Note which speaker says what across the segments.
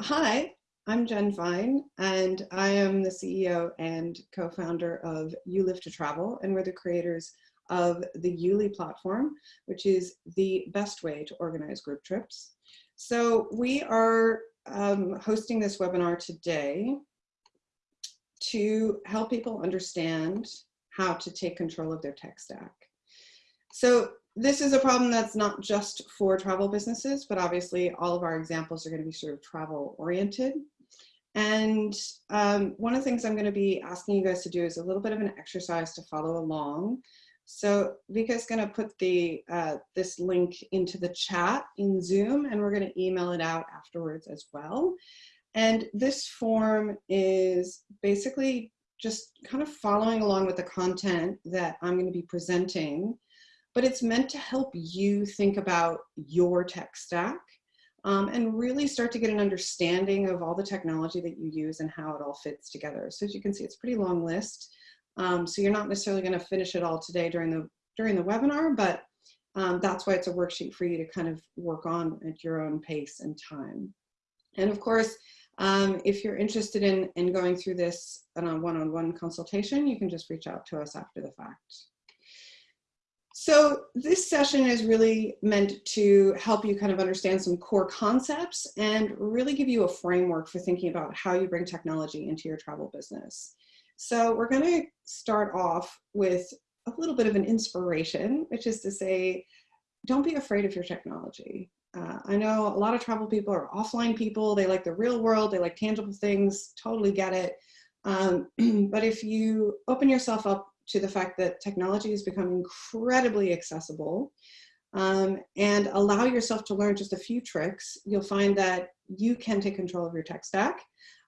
Speaker 1: hi, I'm Jen Fine, and I am the CEO and co-founder of You Live to Travel, and we're the creators of the YouLi platform, which is the best way to organize group trips. So we are um, hosting this webinar today to help people understand how to take control of their tech stack. So this is a problem that's not just for travel businesses, but obviously all of our examples are going to be sort of travel oriented. And um, one of the things I'm going to be asking you guys to do is a little bit of an exercise to follow along. So Vika's going to put the uh, this link into the chat in Zoom, and we're going to email it out afterwards as well. And this form is basically just kind of following along with the content that I'm going to be presenting but it's meant to help you think about your tech stack um, and really start to get an understanding of all the technology that you use and how it all fits together. So as you can see, it's a pretty long list. Um, so you're not necessarily going to finish it all today during the during the webinar, but um, that's why it's a worksheet for you to kind of work on at your own pace and time. And of course, um, if you're interested in, in going through this on a one-on-one -on -one consultation, you can just reach out to us after the fact. So this session is really meant to help you kind of understand some core concepts and really give you a framework for thinking about how you bring technology into your travel business. So we're going to start off with a little bit of an inspiration, which is to say, don't be afraid of your technology. Uh, I know a lot of travel people are offline people. They like the real world. They like tangible things. Totally get it. Um, but if you open yourself up to the fact that technology has become incredibly accessible um, and allow yourself to learn just a few tricks, you'll find that you can take control of your tech stack.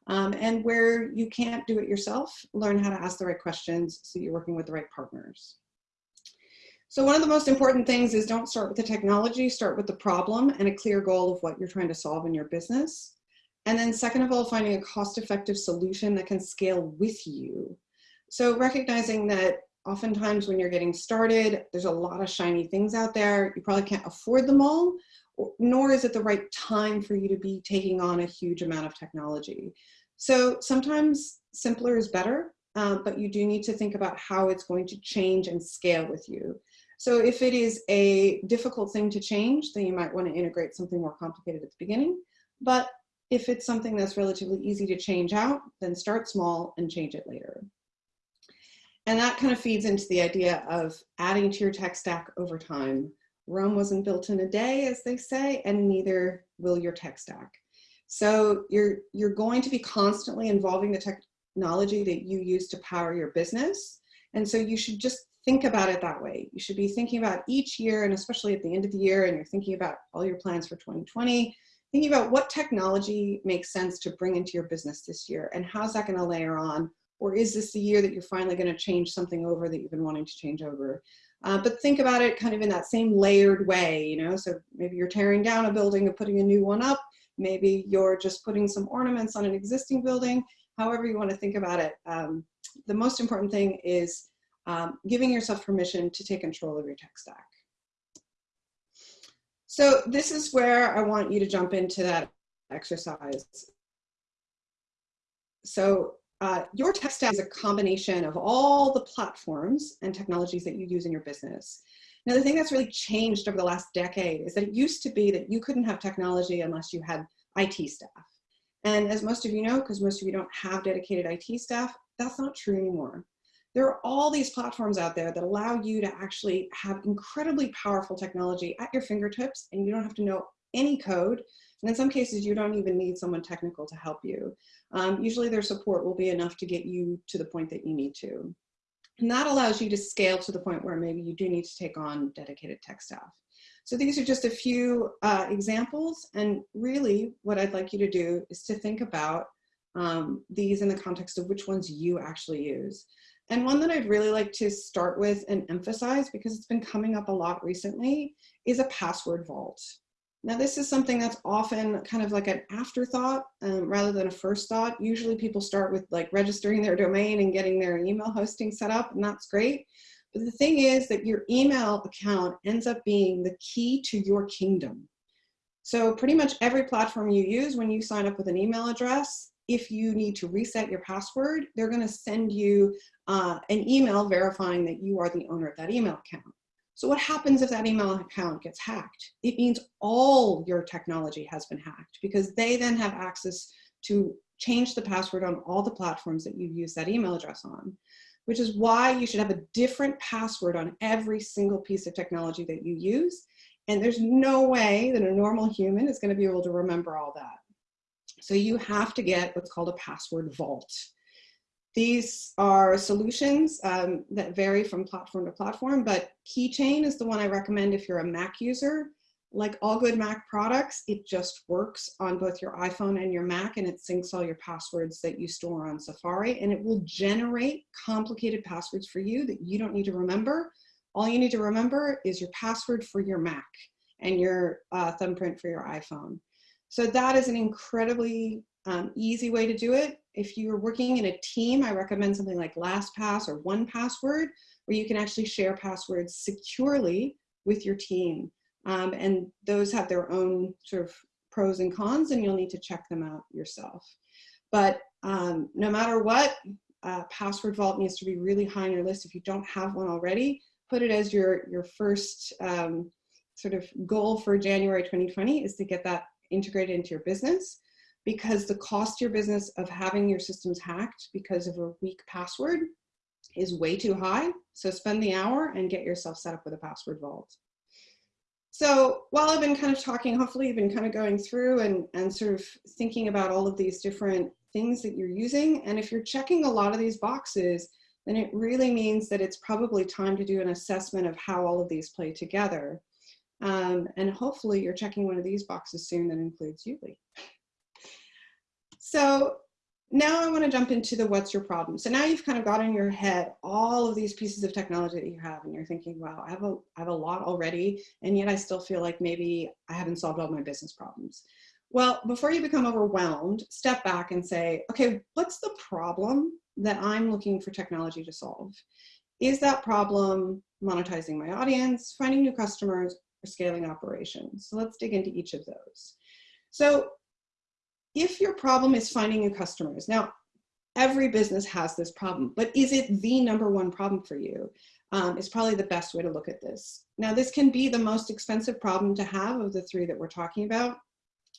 Speaker 1: Um, and where you can't do it yourself, learn how to ask the right questions so you're working with the right partners. So one of the most important things is don't start with the technology, start with the problem and a clear goal of what you're trying to solve in your business. And then second of all, finding a cost-effective solution that can scale with you so recognizing that oftentimes when you're getting started, there's a lot of shiny things out there. You probably can't afford them all, nor is it the right time for you to be taking on a huge amount of technology. So sometimes simpler is better, uh, but you do need to think about how it's going to change and scale with you. So if it is a difficult thing to change, then you might want to integrate something more complicated at the beginning. But if it's something that's relatively easy to change out, then start small and change it later. And that kind of feeds into the idea of adding to your tech stack over time. Rome wasn't built in a day, as they say, and neither will your tech stack. So you're, you're going to be constantly involving the technology that you use to power your business. And so you should just think about it that way. You should be thinking about each year, and especially at the end of the year, and you're thinking about all your plans for 2020, thinking about what technology makes sense to bring into your business this year, and how's that gonna layer on or is this the year that you're finally going to change something over that you've been wanting to change over? Uh, but think about it kind of in that same layered way, you know, so maybe you're tearing down a building and putting a new one up. Maybe you're just putting some ornaments on an existing building, however you want to think about it. Um, the most important thing is um, giving yourself permission to take control of your tech stack. So this is where I want you to jump into that exercise. So uh, your tech stack is a combination of all the platforms and technologies that you use in your business. Now, the thing that's really changed over the last decade is that it used to be that you couldn't have technology unless you had IT staff. And as most of you know, because most of you don't have dedicated IT staff, that's not true anymore. There are all these platforms out there that allow you to actually have incredibly powerful technology at your fingertips and you don't have to know any code. And in some cases, you don't even need someone technical to help you um, usually their support will be enough to get you to the point that you need to. And that allows you to scale to the point where maybe you do need to take on dedicated tech staff. So these are just a few uh, examples. And really what I'd like you to do is to think about um, these in the context of which ones you actually use. And one that I'd really like to start with and emphasize because it's been coming up a lot recently is a password vault. Now this is something that's often kind of like an afterthought um, rather than a first thought. Usually people start with like registering their domain and getting their email hosting set up and that's great. But the thing is that your email account ends up being the key to your kingdom. So pretty much every platform you use when you sign up with an email address, if you need to reset your password, they're gonna send you uh, an email verifying that you are the owner of that email account. So what happens if that email account gets hacked? It means all your technology has been hacked because they then have access to change the password on all the platforms that you've used that email address on, which is why you should have a different password on every single piece of technology that you use. And there's no way that a normal human is gonna be able to remember all that. So you have to get what's called a password vault. These are solutions um, that vary from platform to platform, but Keychain is the one I recommend if you're a Mac user. Like all good Mac products, it just works on both your iPhone and your Mac and it syncs all your passwords that you store on Safari and it will generate complicated passwords for you that you don't need to remember. All you need to remember is your password for your Mac and your uh, thumbprint for your iPhone. So that is an incredibly um, easy way to do it. If you're working in a team, I recommend something like LastPass or 1Password, where you can actually share passwords securely with your team. Um, and those have their own sort of pros and cons, and you'll need to check them out yourself. But um, no matter what, uh, Password Vault needs to be really high on your list. If you don't have one already, put it as your, your first um, sort of goal for January 2020 is to get that integrated into your business because the cost to your business of having your systems hacked because of a weak password is way too high. So spend the hour and get yourself set up with a password vault. So while I've been kind of talking, hopefully you've been kind of going through and, and sort of thinking about all of these different things that you're using. And if you're checking a lot of these boxes, then it really means that it's probably time to do an assessment of how all of these play together. Um, and hopefully you're checking one of these boxes soon that includes YouLi. So now I want to jump into the what's your problem. So now you've kind of got in your head all of these pieces of technology that you have and you're thinking, wow, I have a, I have a lot already and yet I still feel like maybe I haven't solved all my business problems. Well, before you become overwhelmed, step back and say, okay, what's the problem that I'm looking for technology to solve? Is that problem monetizing my audience, finding new customers, or scaling operations? So let's dig into each of those. So if your problem is finding new customers, now every business has this problem, but is it the number one problem for you? Um, is probably the best way to look at this. Now this can be the most expensive problem to have of the three that we're talking about.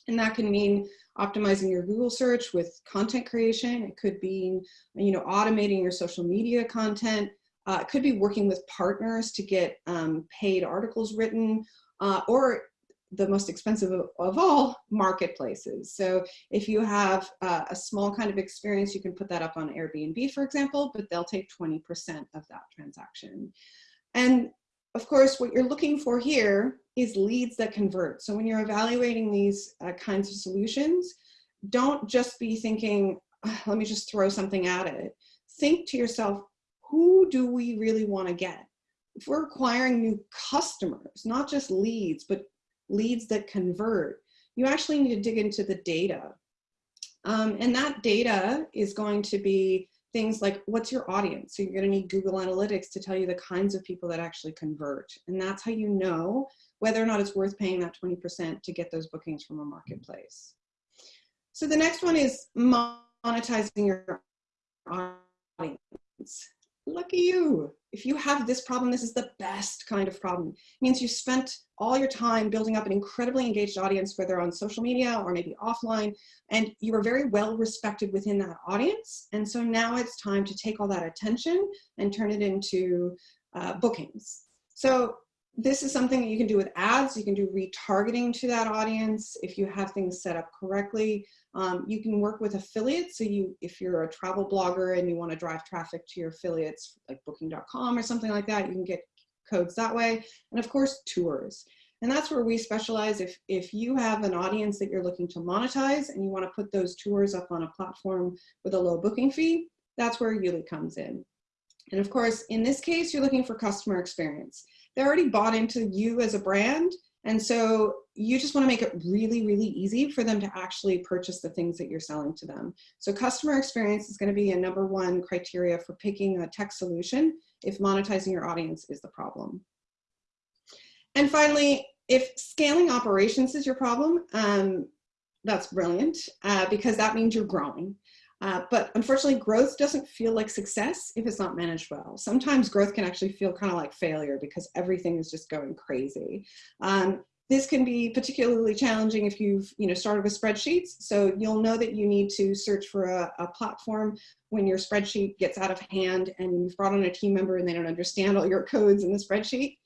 Speaker 1: And that can mean optimizing your Google search with content creation. It could be, you know, automating your social media content. Uh, it could be working with partners to get um, paid articles written, uh, or the most expensive of, of, all marketplaces. So if you have uh, a small kind of experience, you can put that up on Airbnb, for example, but they'll take 20% of that transaction. And of course, what you're looking for here is leads that convert. So when you're evaluating these uh, kinds of solutions, don't just be thinking, let me just throw something at it. Think to yourself, who do we really want to get? If we're acquiring new customers, not just leads, but leads that convert, you actually need to dig into the data. Um, and that data is going to be things like what's your audience? So you're gonna need Google Analytics to tell you the kinds of people that actually convert. And that's how you know whether or not it's worth paying that 20% to get those bookings from a marketplace. So the next one is monetizing your audience lucky you. If you have this problem, this is the best kind of problem. It means you spent all your time building up an incredibly engaged audience, whether on social media or maybe offline, and you are very well respected within that audience. And so now it's time to take all that attention and turn it into uh, bookings. So this is something that you can do with ads. You can do retargeting to that audience if you have things set up correctly. Um, you can work with affiliates. So you, if you're a travel blogger and you want to drive traffic to your affiliates like booking.com or something like that, you can get codes that way. And of course, tours. And that's where we specialize. If, if you have an audience that you're looking to monetize and you want to put those tours up on a platform with a low booking fee, that's where YouLi comes in. And of course, in this case, you're looking for customer experience. They're already bought into you as a brand and so you just want to make it really, really easy for them to actually purchase the things that you're selling to them. So customer experience is going to be a number one criteria for picking a tech solution if monetizing your audience is the problem. And finally, if scaling operations is your problem, um, that's brilliant uh, because that means you're growing. Uh, but unfortunately, growth doesn't feel like success if it's not managed well. Sometimes growth can actually feel kind of like failure because everything is just going crazy. Um, this can be particularly challenging if you've you know, started with spreadsheets. So you'll know that you need to search for a, a platform when your spreadsheet gets out of hand and you've brought on a team member and they don't understand all your codes in the spreadsheet.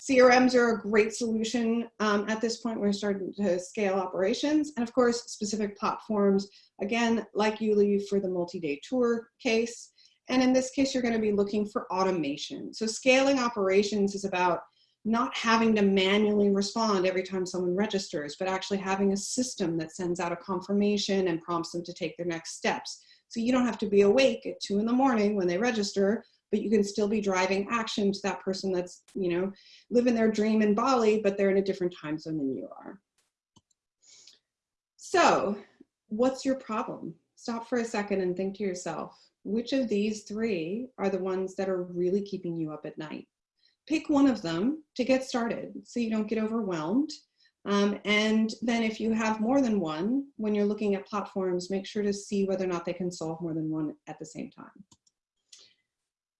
Speaker 1: CRMs are a great solution um, at this point. We're starting to scale operations. And of course, specific platforms, again, like YouLi for the multi-day tour case. And in this case, you're gonna be looking for automation. So scaling operations is about not having to manually respond every time someone registers, but actually having a system that sends out a confirmation and prompts them to take their next steps. So you don't have to be awake at two in the morning when they register, but you can still be driving action to that person that's, you know, living their dream in Bali, but they're in a different time zone than you are. So what's your problem? Stop for a second and think to yourself, which of these three are the ones that are really keeping you up at night? pick one of them to get started so you don't get overwhelmed. Um, and then if you have more than one, when you're looking at platforms, make sure to see whether or not they can solve more than one at the same time.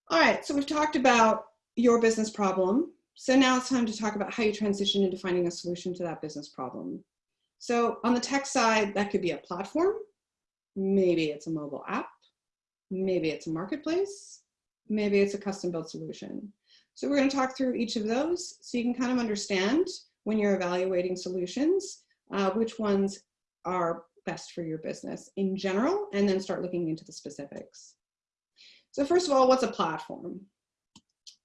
Speaker 1: All right, so we've talked about your business problem. So now it's time to talk about how you transition into finding a solution to that business problem. So on the tech side, that could be a platform. Maybe it's a mobile app. Maybe it's a marketplace. Maybe it's a custom built solution. So we're going to talk through each of those so you can kind of understand when you're evaluating solutions, uh, which ones are best for your business in general, and then start looking into the specifics. So first of all, what's a platform?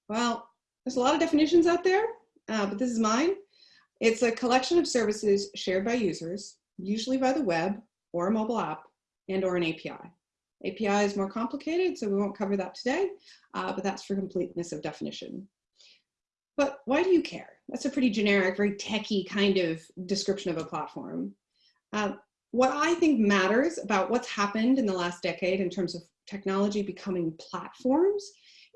Speaker 1: Well, there's a lot of definitions out there, uh, but this is mine. It's a collection of services shared by users, usually by the web or a mobile app and or an API. API is more complicated, so we won't cover that today, uh, but that's for completeness of definition. But why do you care? That's a pretty generic, very techy kind of description of a platform. Uh, what I think matters about what's happened in the last decade in terms of technology becoming platforms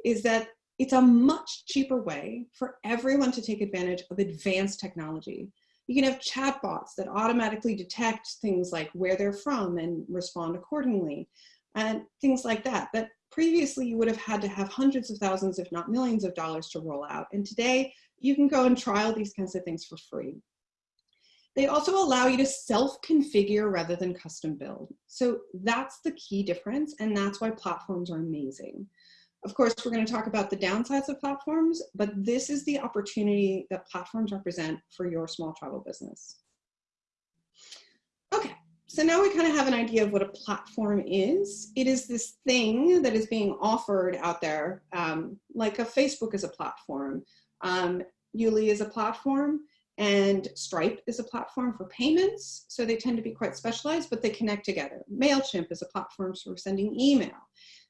Speaker 1: is that it's a much cheaper way for everyone to take advantage of advanced technology. You can have chatbots that automatically detect things like where they're from and respond accordingly and things like that, that previously you would have had to have hundreds of thousands, if not millions of dollars to roll out. And today you can go and trial these kinds of things for free. They also allow you to self-configure rather than custom build. So that's the key difference, and that's why platforms are amazing. Of course, we're going to talk about the downsides of platforms, but this is the opportunity that platforms represent for your small travel business. Okay, so now we kind of have an idea of what a platform is. It is this thing that is being offered out there, um, like a Facebook is a platform, um, YouLi is a platform, and Stripe is a platform for payments. So they tend to be quite specialized, but they connect together. MailChimp is a platform for sending email.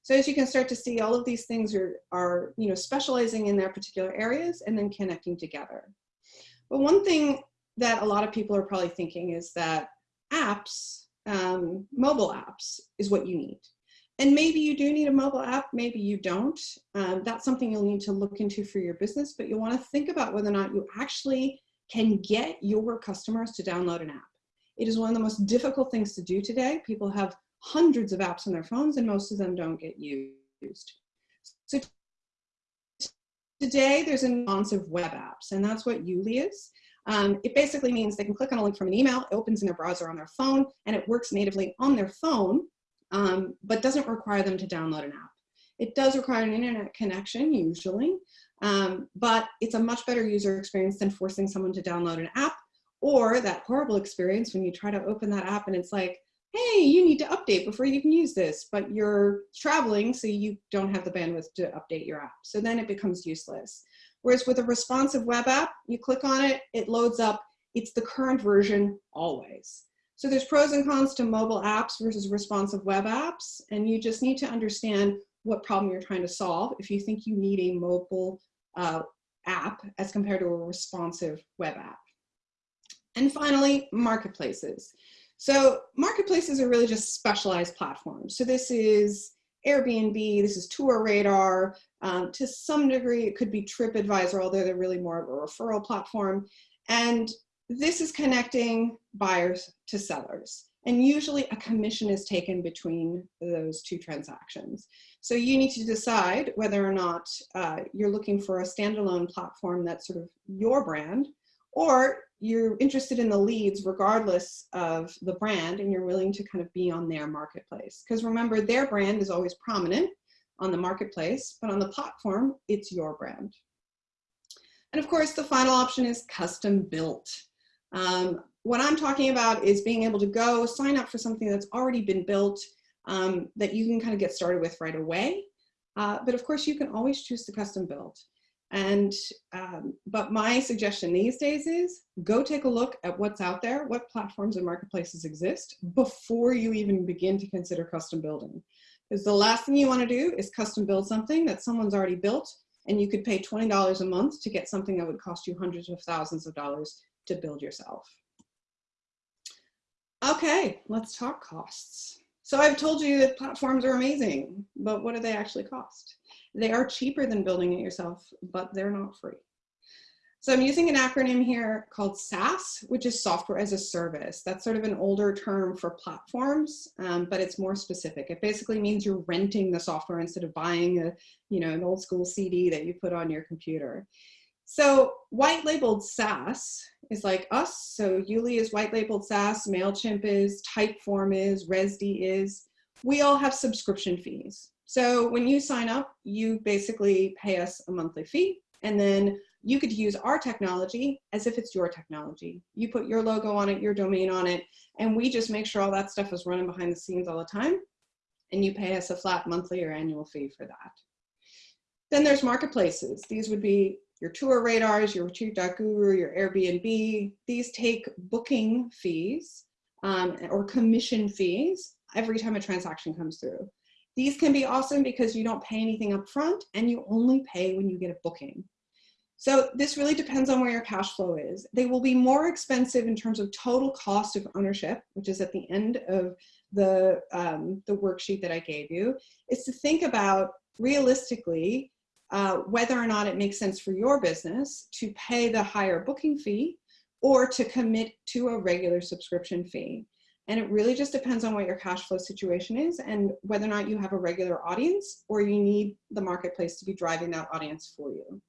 Speaker 1: So as you can start to see, all of these things are, are you know, specializing in their particular areas and then connecting together. But one thing that a lot of people are probably thinking is that apps, um, mobile apps is what you need. And maybe you do need a mobile app, maybe you don't. Um, that's something you'll need to look into for your business, but you'll wanna think about whether or not you actually can get your customers to download an app. It is one of the most difficult things to do today. People have hundreds of apps on their phones and most of them don't get used. So today there's a nuance of web apps and that's what YouLi is. Um, it basically means they can click on a link from an email, it opens in their browser on their phone, and it works natively on their phone, um, but doesn't require them to download an app. It does require an internet connection, usually, um, but it's a much better user experience than forcing someone to download an app or that horrible experience when you try to open that app and it's like, hey, you need to update before you can use this, but you're traveling, so you don't have the bandwidth to update your app. So then it becomes useless. Whereas with a responsive web app, you click on it, it loads up, it's the current version always. So there's pros and cons to mobile apps versus responsive web apps, and you just need to understand what problem you're trying to solve if you think you need a mobile uh, app as compared to a responsive web app. And finally, marketplaces. So marketplaces are really just specialized platforms. So this is Airbnb, this is TourRadar. Um, to some degree, it could be TripAdvisor, although they're really more of a referral platform. And this is connecting buyers to sellers. And usually a commission is taken between those two transactions. So you need to decide whether or not uh, you're looking for a standalone platform that's sort of your brand, or you're interested in the leads regardless of the brand and you're willing to kind of be on their marketplace. Because remember, their brand is always prominent on the marketplace, but on the platform, it's your brand. And of course, the final option is custom built. Um, what I'm talking about is being able to go sign up for something that's already been built um, that you can kind of get started with right away. Uh, but of course, you can always choose to custom build. And, um, but my suggestion these days is go take a look at what's out there, what platforms and marketplaces exist before you even begin to consider custom building. Because the last thing you want to do is custom build something that someone's already built and you could pay $20 a month to get something that would cost you hundreds of thousands of dollars to build yourself. Okay, let's talk costs. So I've told you that platforms are amazing, but what do they actually cost? They are cheaper than building it yourself, but they're not free. So I'm using an acronym here called SaaS, which is software as a service. That's sort of an older term for platforms, um, but it's more specific. It basically means you're renting the software instead of buying a, you know, an old school CD that you put on your computer. So white labeled SaaS is like us. So YouLi is white labeled SaaS, MailChimp is, Typeform is, Rezdy is. We all have subscription fees. So when you sign up, you basically pay us a monthly fee and then you could use our technology as if it's your technology. You put your logo on it, your domain on it, and we just make sure all that stuff is running behind the scenes all the time. And you pay us a flat monthly or annual fee for that. Then there's marketplaces. These would be your TourRadars, your retreat.guru, your Airbnb. These take booking fees um, or commission fees every time a transaction comes through. These can be awesome because you don't pay anything up front and you only pay when you get a booking. So this really depends on where your cash flow is. They will be more expensive in terms of total cost of ownership, which is at the end of the, um, the worksheet that I gave you, is to think about realistically uh, whether or not it makes sense for your business to pay the higher booking fee or to commit to a regular subscription fee. And it really just depends on what your cash flow situation is and whether or not you have a regular audience or you need the marketplace to be driving that audience for you.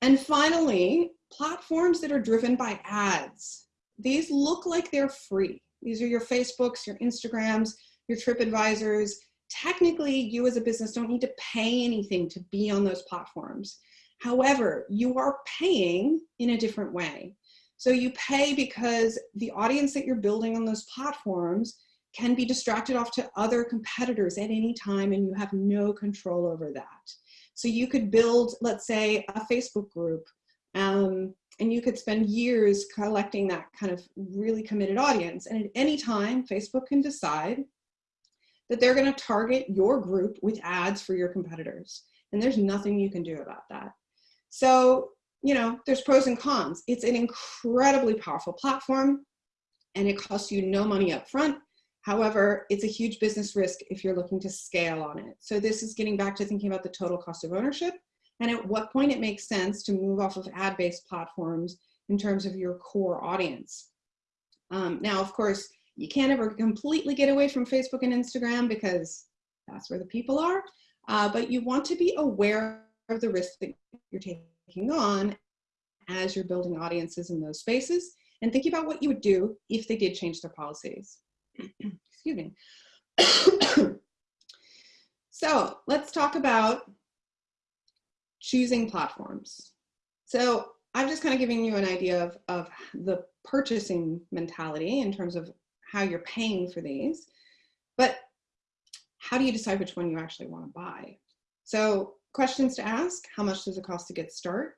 Speaker 1: And finally, platforms that are driven by ads. These look like they're free. These are your Facebooks, your Instagrams, your TripAdvisors. Technically, you as a business don't need to pay anything to be on those platforms. However, you are paying in a different way. So you pay because the audience that you're building on those platforms can be distracted off to other competitors at any time and you have no control over that. So you could build, let's say, a Facebook group, um, and you could spend years collecting that kind of really committed audience. And at any time, Facebook can decide that they're going to target your group with ads for your competitors. And there's nothing you can do about that. So, you know, there's pros and cons. It's an incredibly powerful platform and it costs you no money up front However, it's a huge business risk if you're looking to scale on it. So this is getting back to thinking about the total cost of ownership and at what point it makes sense to move off of ad-based platforms in terms of your core audience. Um, now, of course, you can't ever completely get away from Facebook and Instagram because that's where the people are, uh, but you want to be aware of the risk that you're taking on as you're building audiences in those spaces and think about what you would do if they did change their policies. Excuse me. so let's talk about choosing platforms. So I'm just kind of giving you an idea of, of the purchasing mentality in terms of how you're paying for these, but how do you decide which one you actually want to buy? So questions to ask, how much does it cost to get start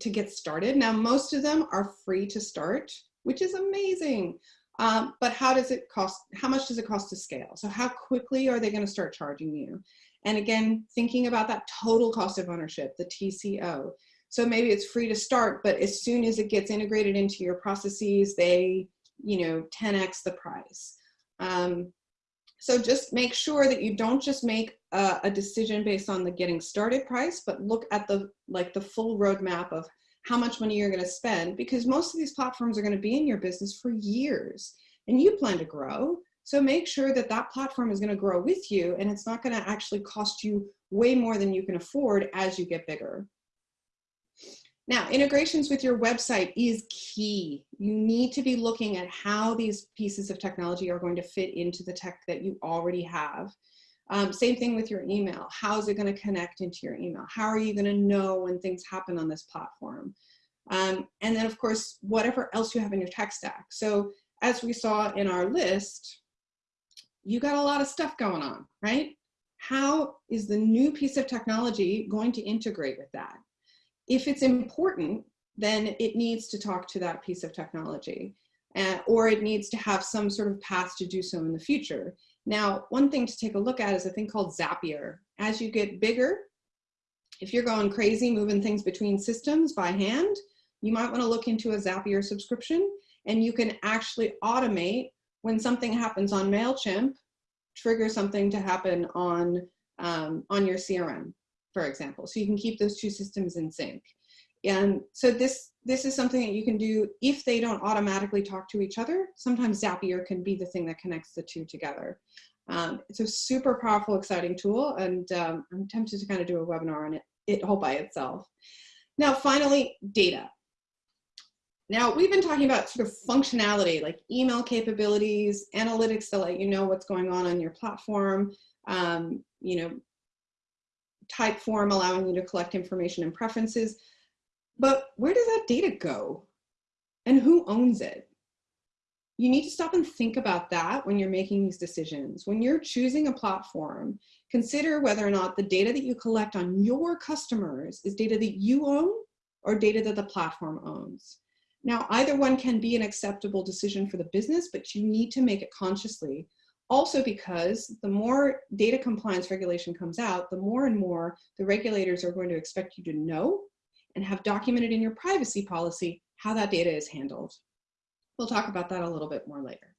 Speaker 1: to get started? Now, most of them are free to start, which is amazing. Um, but how does it cost, how much does it cost to scale? So how quickly are they gonna start charging you? And again, thinking about that total cost of ownership, the TCO. So maybe it's free to start, but as soon as it gets integrated into your processes, they, you know, 10x the price. Um, so just make sure that you don't just make a, a decision based on the getting started price, but look at the like the full roadmap of how much money you're going to spend because most of these platforms are going to be in your business for years and you plan to grow. So make sure that that platform is going to grow with you and it's not going to actually cost you way more than you can afford as you get bigger. Now, integrations with your website is key. You need to be looking at how these pieces of technology are going to fit into the tech that you already have. Um, same thing with your email. How is it going to connect into your email? How are you going to know when things happen on this platform? Um, and then, of course, whatever else you have in your tech stack. So as we saw in our list, you got a lot of stuff going on, right? How is the new piece of technology going to integrate with that? If it's important, then it needs to talk to that piece of technology uh, or it needs to have some sort of path to do so in the future. Now, one thing to take a look at is a thing called Zapier. As you get bigger, if you're going crazy moving things between systems by hand, you might want to look into a Zapier subscription and you can actually automate when something happens on MailChimp, trigger something to happen on, um, on your CRM, for example. So you can keep those two systems in sync. And so this, this is something that you can do if they don't automatically talk to each other. Sometimes Zapier can be the thing that connects the two together. Um, it's a super powerful, exciting tool, and um, I'm tempted to kind of do a webinar on it, it all by itself. Now, finally, data. Now, we've been talking about sort of functionality, like email capabilities, analytics to let you know what's going on on your platform, um, you know, Typeform allowing you to collect information and preferences. But where does that data go? And who owns it? You need to stop and think about that when you're making these decisions. When you're choosing a platform, consider whether or not the data that you collect on your customers is data that you own or data that the platform owns. Now, either one can be an acceptable decision for the business, but you need to make it consciously. Also because the more data compliance regulation comes out, the more and more the regulators are going to expect you to know and have documented in your privacy policy how that data is handled. We'll talk about that a little bit more later.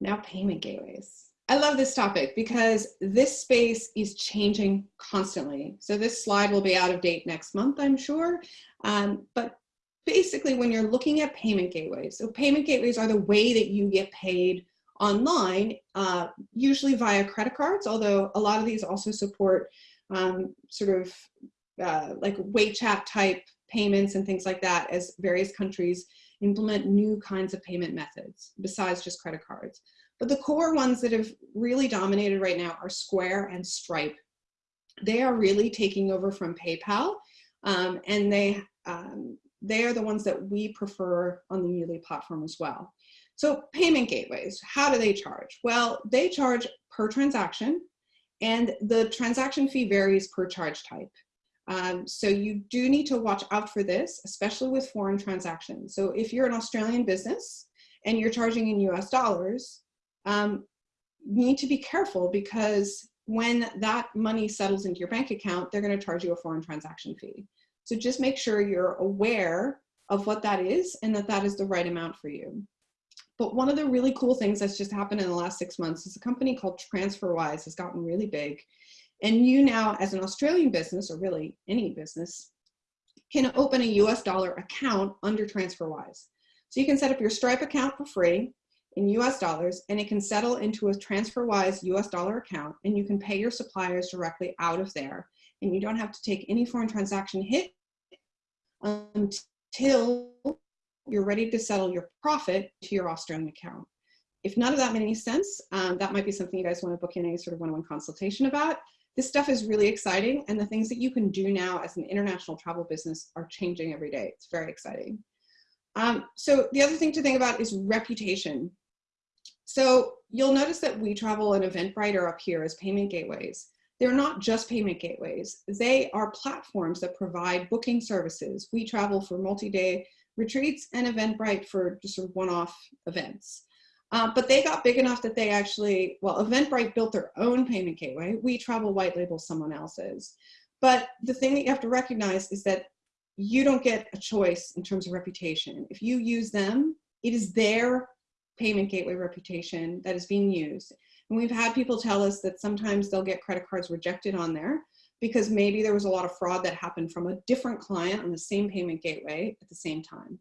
Speaker 1: Now payment gateways. I love this topic because this space is changing constantly. So this slide will be out of date next month, I'm sure. Um, but basically when you're looking at payment gateways, so payment gateways are the way that you get paid online, uh, usually via credit cards, although a lot of these also support um, sort of uh, like WeChat type payments and things like that as various countries implement new kinds of payment methods besides just credit cards. But the core ones that have really dominated right now are Square and Stripe. They are really taking over from PayPal um, and they, um, they are the ones that we prefer on the YouLi platform as well. So payment gateways, how do they charge? Well, they charge per transaction and the transaction fee varies per charge type. Um, so you do need to watch out for this, especially with foreign transactions. So if you're an Australian business and you're charging in US dollars, um, you need to be careful because when that money settles into your bank account, they're gonna charge you a foreign transaction fee. So just make sure you're aware of what that is and that that is the right amount for you. But one of the really cool things that's just happened in the last six months is a company called TransferWise has gotten really big and you now, as an Australian business, or really any business, can open a US dollar account under TransferWise. So you can set up your Stripe account for free in US dollars, and it can settle into a TransferWise US dollar account, and you can pay your suppliers directly out of there. And you don't have to take any foreign transaction hit until you're ready to settle your profit to your Australian account. If none of that made any sense, um, that might be something you guys want to book in a sort of one-on-one -on -one consultation about. This stuff is really exciting and the things that you can do now as an international travel business are changing every day. It's very exciting. Um, so the other thing to think about is reputation. So you'll notice that WeTravel and Eventbrite are up here as payment gateways. They're not just payment gateways. They are platforms that provide booking services. WeTravel for multi-day retreats and Eventbrite for just sort of one-off events. Uh, but they got big enough that they actually, well, Eventbrite built their own payment gateway. WeTravel white label someone else's. But the thing that you have to recognize is that you don't get a choice in terms of reputation. If you use them, it is their payment gateway reputation that is being used. And we've had people tell us that sometimes they'll get credit cards rejected on there because maybe there was a lot of fraud that happened from a different client on the same payment gateway at the same time.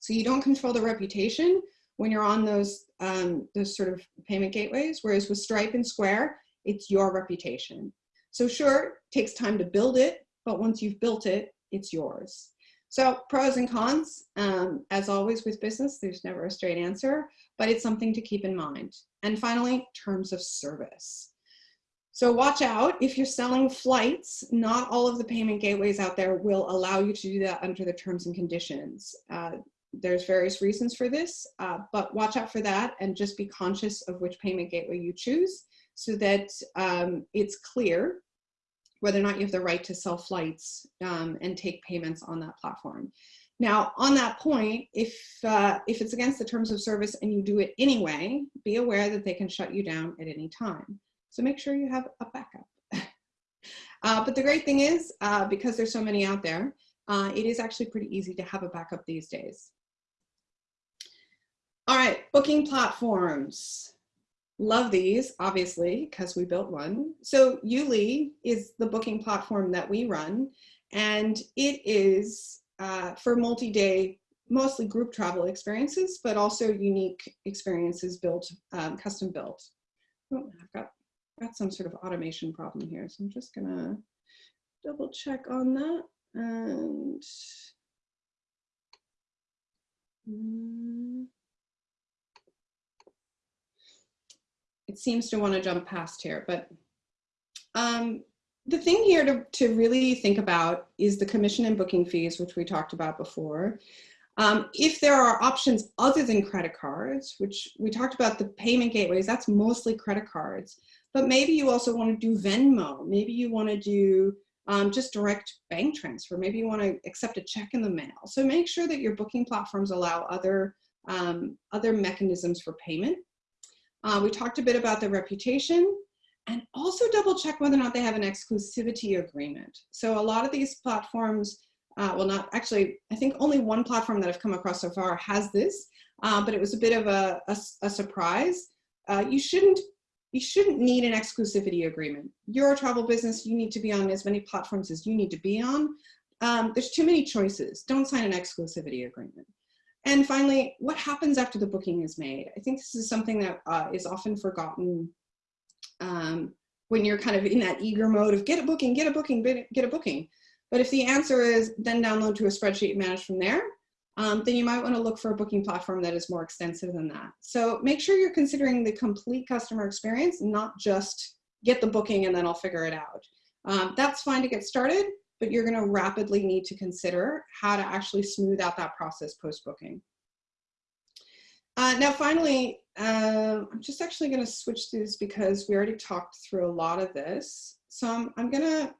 Speaker 1: So you don't control the reputation when you're on those, um, those sort of payment gateways, whereas with Stripe and Square, it's your reputation. So sure, it takes time to build it, but once you've built it, it's yours. So pros and cons, um, as always with business, there's never a straight answer, but it's something to keep in mind. And finally, terms of service. So watch out, if you're selling flights, not all of the payment gateways out there will allow you to do that under the terms and conditions. Uh, there's various reasons for this, uh, but watch out for that and just be conscious of which payment gateway you choose so that um, it's clear whether or not you have the right to sell flights um, and take payments on that platform. Now, on that point, if, uh, if it's against the terms of service and you do it anyway, be aware that they can shut you down at any time. So make sure you have a backup. uh, but the great thing is, uh, because there's so many out there, uh, it is actually pretty easy to have a backup these days. All right, booking platforms. Love these, obviously, because we built one. So YouLi is the booking platform that we run, and it is uh, for multi-day, mostly group travel experiences, but also unique experiences built, um, custom built. Oh, I've got, got some sort of automation problem here, so I'm just gonna double check on that. And mm, it seems to want to jump past here, but um, the thing here to, to really think about is the commission and booking fees, which we talked about before. Um, if there are options other than credit cards, which we talked about the payment gateways, that's mostly credit cards, but maybe you also want to do Venmo, maybe you want to do um, just direct bank transfer, maybe you want to accept a check in the mail. So make sure that your booking platforms allow other, um, other mechanisms for payment. Uh, we talked a bit about the reputation and also double check whether or not they have an exclusivity agreement. So a lot of these platforms, uh, well not actually, I think only one platform that I've come across so far has this, uh, but it was a bit of a, a, a surprise. Uh, you shouldn't you shouldn't need an exclusivity agreement. You're a travel business, you need to be on as many platforms as you need to be on. Um, there's too many choices. Don't sign an exclusivity agreement. And finally, what happens after the booking is made? I think this is something that uh, is often forgotten um, when you're kind of in that eager mode of get a booking, get a booking, get a booking. But if the answer is then download to a spreadsheet managed from there, um, then you might want to look for a booking platform that is more extensive than that. So make sure you're considering the complete customer experience, not just get the booking and then I'll figure it out. Um, that's fine to get started, but you're going to rapidly need to consider how to actually smooth out that process post-booking. Uh, now, finally, uh, I'm just actually going to switch through this because we already talked through a lot of this. So I'm, I'm going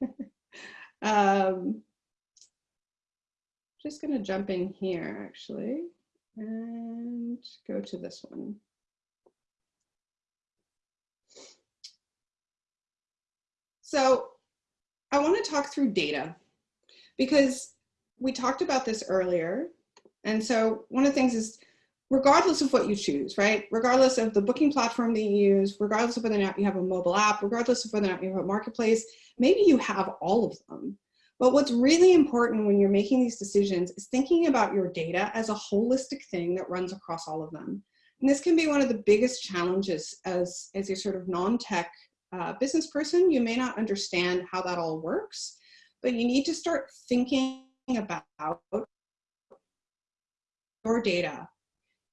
Speaker 1: to um, just going to jump in here, actually, and go to this one. So I want to talk through data because we talked about this earlier. And so one of the things is regardless of what you choose, right? Regardless of the booking platform that you use, regardless of whether or not you have a mobile app, regardless of whether or not you have a marketplace, maybe you have all of them. But what's really important when you're making these decisions is thinking about your data as a holistic thing that runs across all of them. And this can be one of the biggest challenges as, as a sort of non-tech uh, business person, you may not understand how that all works, but you need to start thinking about your data.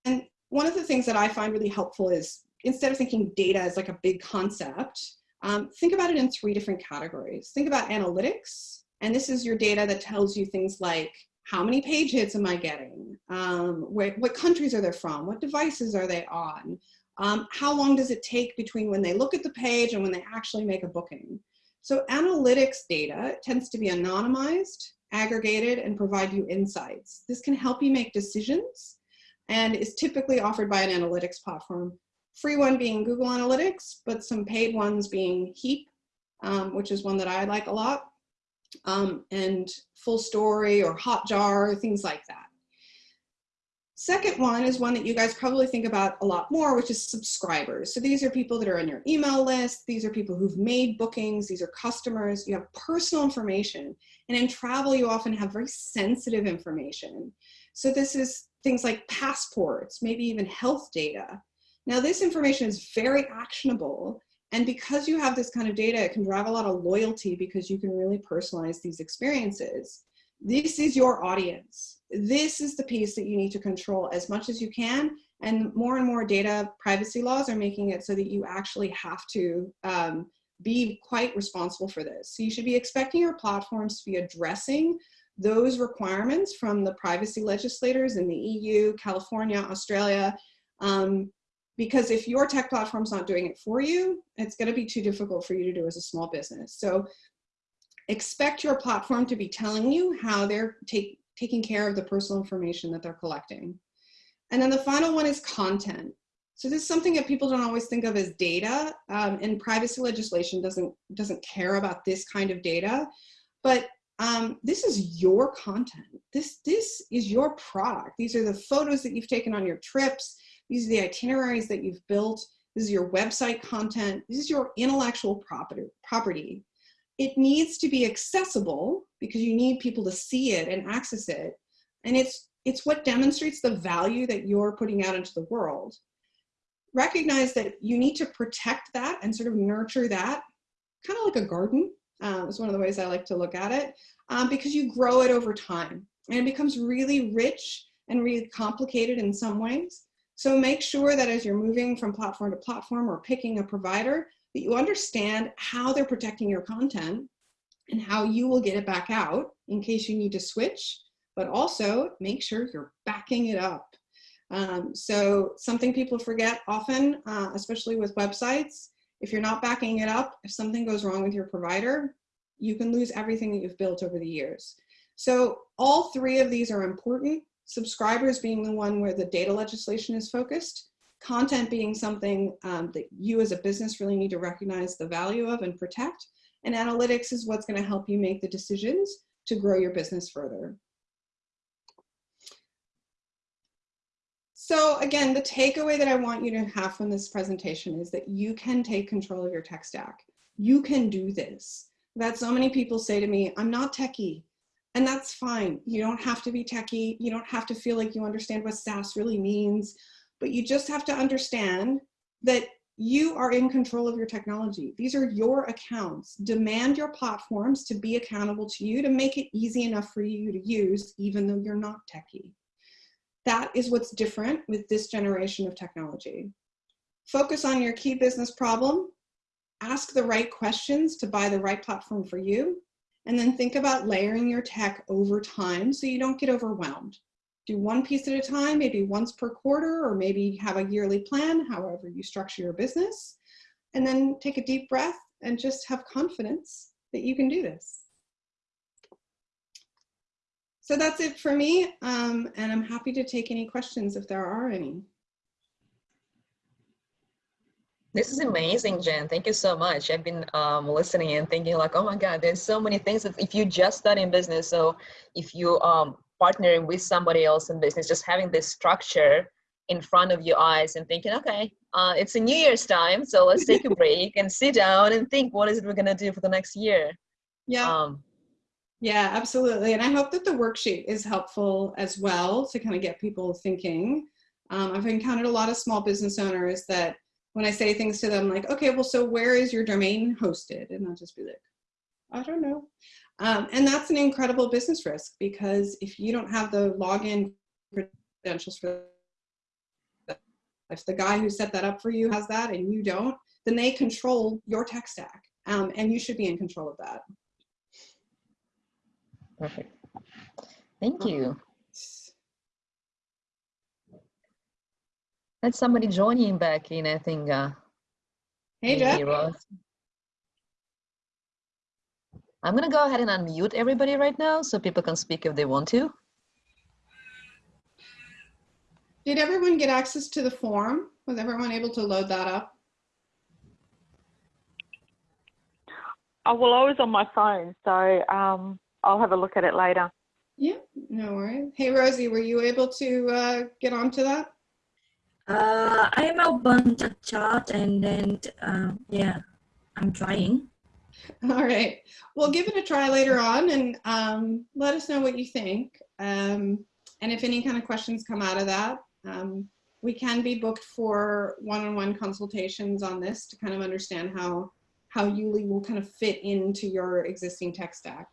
Speaker 1: And one of the things that I find really helpful is instead of thinking data as like a big concept, um, think about it in three different categories. Think about analytics, and this is your data that tells you things like how many page hits am I getting? Um, where, what countries are they from? What devices are they on? Um, how long does it take between when they look at the page and when they actually make a booking? So analytics data tends to be anonymized, aggregated, and provide you insights. This can help you make decisions and is typically offered by an analytics platform. Free one being Google Analytics, but some paid ones being Heap, um, which is one that I like a lot, um, and FullStory or Hotjar, things like that. Second one is one that you guys probably think about a lot more, which is subscribers. So these are people that are on your email list. These are people who've made bookings. These are customers. You have personal information. And in travel, you often have very sensitive information. So this is things like passports, maybe even health data. Now this information is very actionable. And because you have this kind of data, it can drive a lot of loyalty because you can really personalize these experiences. This is your audience. This is the piece that you need to control as much as you can. And more and more data privacy laws are making it so that you actually have to um, be quite responsible for this. So you should be expecting your platforms to be addressing those requirements from the privacy legislators in the EU, California, Australia, um, because if your tech platform's not doing it for you, it's gonna be too difficult for you to do as a small business. So expect your platform to be telling you how they're take, taking care of the personal information that they're collecting. And then the final one is content. So this is something that people don't always think of as data, um, and privacy legislation doesn't, doesn't care about this kind of data, but um, this is your content. This, this is your product. These are the photos that you've taken on your trips. These are the itineraries that you've built. This is your website content. This is your intellectual property. property it needs to be accessible because you need people to see it and access it. And it's, it's what demonstrates the value that you're putting out into the world. Recognize that you need to protect that and sort of nurture that, kind of like a garden. Um, is one of the ways I like to look at it, um, because you grow it over time and it becomes really rich and really complicated in some ways. So make sure that as you're moving from platform to platform or picking a provider, that you understand how they're protecting your content and how you will get it back out in case you need to switch, but also make sure you're backing it up. Um, so something people forget often, uh, especially with websites, if you're not backing it up, if something goes wrong with your provider, you can lose everything that you've built over the years. So all three of these are important, subscribers being the one where the data legislation is focused, content being something um, that you as a business really need to recognize the value of and protect. And analytics is what's gonna help you make the decisions to grow your business further. So again, the takeaway that I want you to have from this presentation is that you can take control of your tech stack. You can do this. That so many people say to me, I'm not techie. And that's fine. You don't have to be techie. You don't have to feel like you understand what SaaS really means but you just have to understand that you are in control of your technology. These are your accounts. Demand your platforms to be accountable to you to make it easy enough for you to use, even though you're not techie. That is what's different with this generation of technology. Focus on your key business problem, ask the right questions to buy the right platform for you, and then think about layering your tech over time so you don't get overwhelmed do one piece at a time, maybe once per quarter, or maybe have a yearly plan, however you structure your business. And then take a deep breath and just have confidence that you can do this. So that's it for me. Um, and I'm happy to take any questions if there are any.
Speaker 2: This is amazing, Jen. Thank you so much. I've been um, listening and thinking like, oh my God, there's so many things. That if you just start in business, so if you um, partnering with somebody else in business, just having this structure in front of your eyes and thinking, okay, uh, it's a New Year's time, so let's take a break and sit down and think, what is it we're gonna do for the next year?
Speaker 1: Yeah. Um, yeah, absolutely. And I hope that the worksheet is helpful as well to kind of get people thinking. Um, I've encountered a lot of small business owners that when I say things to them like, okay, well, so where is your domain hosted? And I'll just be like, I don't know. Um, and that's an incredible business risk because if you don't have the login credentials for if the guy who set that up for you has that and you don't, then they control your tech stack um, and you should be in control of that.
Speaker 2: Perfect. Thank you. That's somebody joining back in, I think. Uh,
Speaker 1: hey, Jeff.
Speaker 2: I'm gonna go ahead and unmute everybody right now so people can speak if they want to.
Speaker 1: Did everyone get access to the form? Was everyone able to load that up?
Speaker 3: Oh, well, I was on my phone, so um, I'll have a look at it later.
Speaker 1: Yeah, No worries. Hey, Rosie, were you able to uh, get onto that?
Speaker 3: Uh, I'm open to chat and then, uh, yeah, I'm trying.
Speaker 1: All right. Well, give it a try later on and um, let us know what you think. Um, and if any kind of questions come out of that, um, we can be booked for one-on-one consultations on this to kind of understand how how YouLi will kind of fit into your existing tech stack.